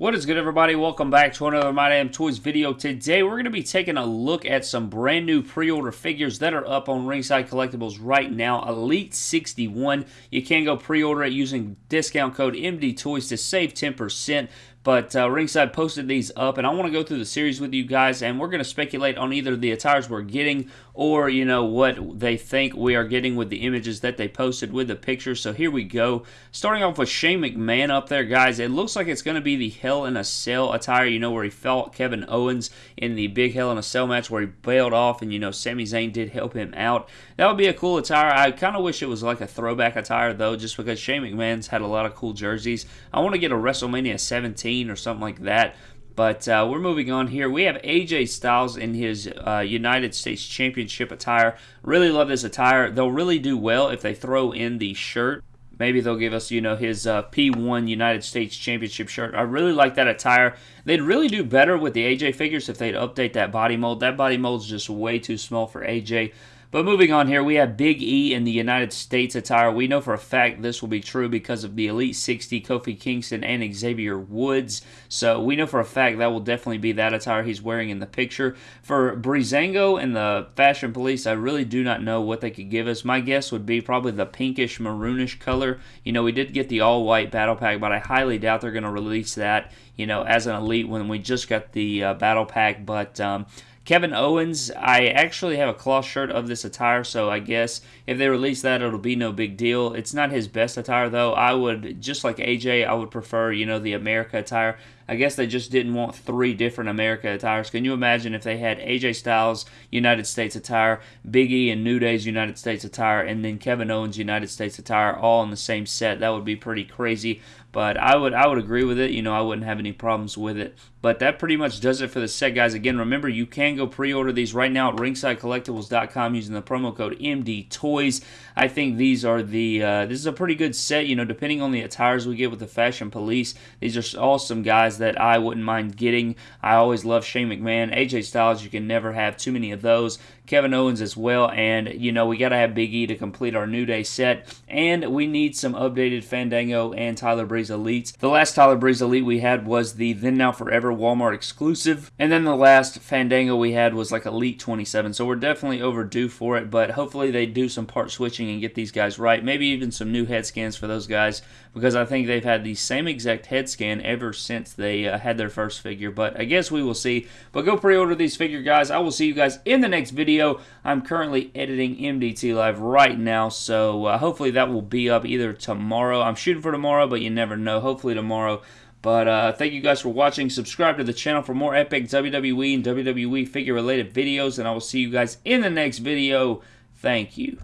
What is good everybody? Welcome back to another My Damn Toys video. Today we're going to be taking a look at some brand new pre-order figures that are up on Ringside Collectibles right now. Elite 61. You can go pre-order it using discount code MD Toys to save 10%. But uh, Ringside posted these up, and I want to go through the series with you guys, and we're going to speculate on either the attires we're getting or, you know, what they think we are getting with the images that they posted with the pictures. So here we go. Starting off with Shane McMahon up there, guys. It looks like it's going to be the Hell in a Cell attire, you know, where he fought Kevin Owens in the big Hell in a Cell match where he bailed off, and, you know, Sami Zayn did help him out. That would be a cool attire. I kind of wish it was like a throwback attire, though, just because Shane McMahon's had a lot of cool jerseys. I want to get a WrestleMania 17 or something like that. But uh, we're moving on here. We have AJ Styles in his uh, United States Championship attire. Really love this attire. They'll really do well if they throw in the shirt. Maybe they'll give us, you know, his uh, P1 United States Championship shirt. I really like that attire. They'd really do better with the AJ figures if they'd update that body mold. That body mold's just way too small for AJ. But moving on here, we have Big E in the United States attire. We know for a fact this will be true because of the Elite 60, Kofi Kingston, and Xavier Woods. So we know for a fact that will definitely be that attire he's wearing in the picture. For Breezango and the Fashion Police, I really do not know what they could give us. My guess would be probably the pinkish maroonish color. You know, we did get the all-white battle pack, but I highly doubt they're going to release that, you know, as an Elite when we just got the uh, battle pack. But um, Kevin Owens, I actually have a cloth shirt of this attire, so I guess if they release that, it'll be no big deal. It's not his best attire, though. I would, just like AJ, I would prefer, you know, the America attire. I guess they just didn't want three different America attires. Can you imagine if they had AJ Styles United States attire, Big E and New Day's United States attire, and then Kevin Owens United States attire all in the same set? That would be pretty crazy. But I would I would agree with it. You know, I wouldn't have any problems with it. But that pretty much does it for the set, guys. Again, remember you can go pre-order these right now at ringsidecollectibles.com using the promo code MDToys. I think these are the uh, this is a pretty good set. You know, depending on the attires we get with the Fashion Police, these are awesome guys that I wouldn't mind getting. I always love Shane McMahon, AJ Styles. You can never have too many of those. Kevin Owens as well, and you know we got to have Big E to complete our New Day set, and we need some updated Fandango and Tyler Breeze Elites. The last Tyler Breeze Elite we had was the Then Now Forever Walmart exclusive, and then the last Fandango we had was like Elite 27, so we're definitely overdue for it, but hopefully they do some part switching and get these guys right, maybe even some new head scans for those guys, because I think they've had the same exact head scan ever since they uh, had their first figure, but I guess we will see, but go pre-order these figure guys. I will see you guys in the next video video. I'm currently editing MDT Live right now, so uh, hopefully that will be up either tomorrow. I'm shooting for tomorrow, but you never know. Hopefully tomorrow. But uh, thank you guys for watching. Subscribe to the channel for more epic WWE and WWE figure related videos, and I will see you guys in the next video. Thank you.